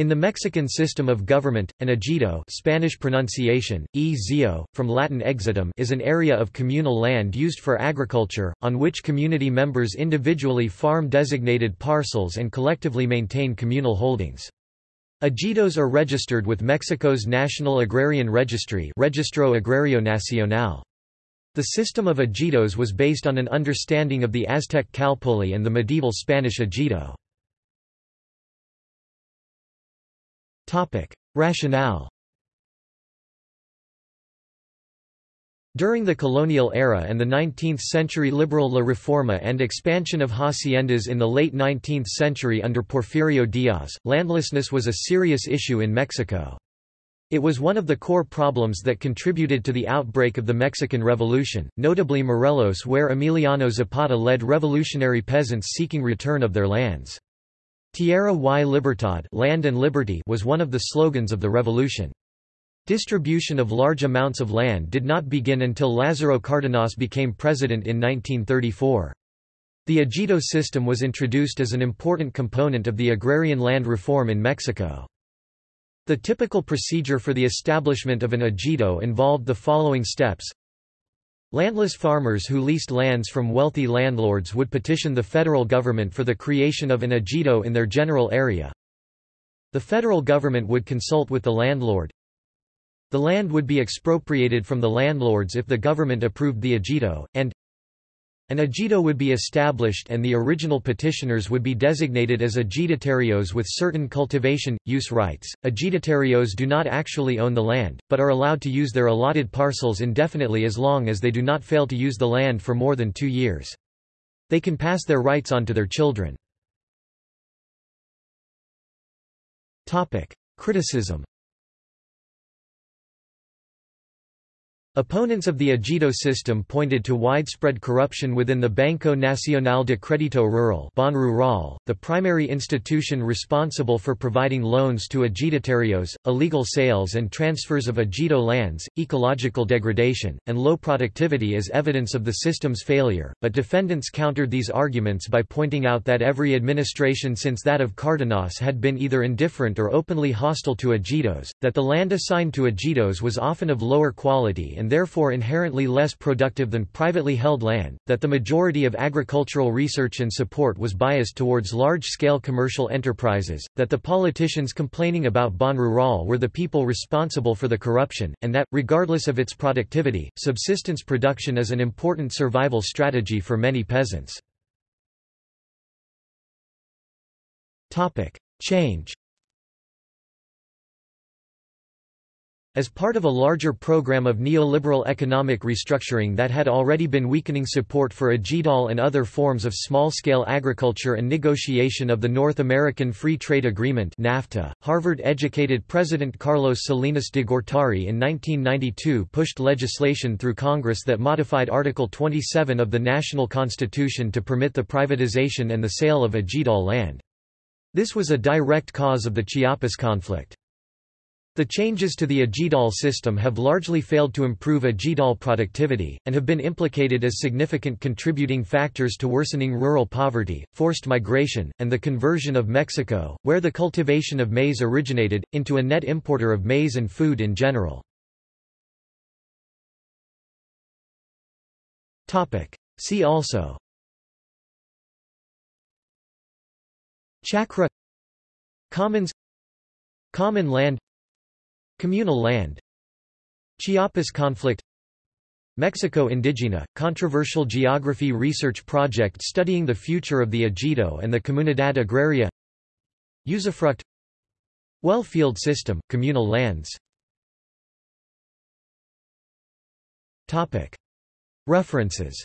In the Mexican system of government, an ejido Spanish pronunciation, e from Latin exitum is an area of communal land used for agriculture, on which community members individually farm designated parcels and collectively maintain communal holdings. Ejidos are registered with Mexico's National Agrarian Registry Registro Agrario Nacional. The system of ejidos was based on an understanding of the Aztec calpulli and the medieval Spanish ejido. Rationale During the colonial era and the 19th-century liberal La Reforma and expansion of haciendas in the late 19th century under Porfirio Diaz, landlessness was a serious issue in Mexico. It was one of the core problems that contributed to the outbreak of the Mexican Revolution, notably Morelos where Emiliano Zapata led revolutionary peasants seeking return of their lands. Tierra y Libertad land and liberty was one of the slogans of the revolution. Distribution of large amounts of land did not begin until Lázaro Cárdenas became president in 1934. The ejido system was introduced as an important component of the agrarian land reform in Mexico. The typical procedure for the establishment of an ejido involved the following steps Landless farmers who leased lands from wealthy landlords would petition the federal government for the creation of an ejido in their general area. The federal government would consult with the landlord. The land would be expropriated from the landlords if the government approved the ejido, and an ejido would be established and the original petitioners would be designated as ejidatarios with certain cultivation, use rights. Ejidatarios do not actually own the land, but are allowed to use their allotted parcels indefinitely as long as they do not fail to use the land for more than two years. They can pass their rights on to their children. Criticism Opponents of the ejido system pointed to widespread corruption within the Banco Nacional de Crédito Rural Rural, the primary institution responsible for providing loans to ejidatarios, illegal sales and transfers of ejido lands, ecological degradation, and low productivity as evidence of the system's failure, but defendants countered these arguments by pointing out that every administration since that of Cárdenas had been either indifferent or openly hostile to ejidos, that the land assigned to ejidos was often of lower quality and therefore inherently less productive than privately held land, that the majority of agricultural research and support was biased towards large-scale commercial enterprises, that the politicians complaining about Ban Rural were the people responsible for the corruption, and that, regardless of its productivity, subsistence production is an important survival strategy for many peasants. Change As part of a larger program of neoliberal economic restructuring that had already been weakening support for ejidal and other forms of small-scale agriculture and negotiation of the North American Free Trade Agreement NAFTA, Harvard-educated President Carlos Salinas de Gortari in 1992 pushed legislation through Congress that modified Article 27 of the National Constitution to permit the privatization and the sale of ejidal land. This was a direct cause of the Chiapas conflict. The changes to the Ejidal system have largely failed to improve Ejidal productivity, and have been implicated as significant contributing factors to worsening rural poverty, forced migration, and the conversion of Mexico, where the cultivation of maize originated, into a net importer of maize and food in general. See also. Chacra Commons. Common land Communal land Chiapas conflict Mexico Indigena, controversial geography research project studying the future of the Ejido and the Comunidad Agraria Usufruct Well field system, communal lands. References.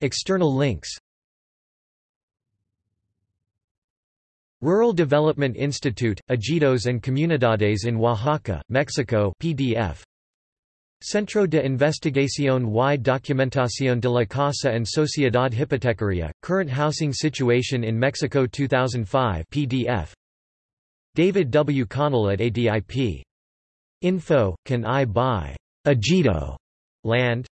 External links Rural Development Institute, Ejidos and Comunidades in Oaxaca, Mexico PDF. Centro de Investigación y Documentación de la Casa and Sociedad Hipotecaria, Current Housing Situation in Mexico 2005 PDF. David W. Connell at ADIP. Info, Can I Buy Ejido Land?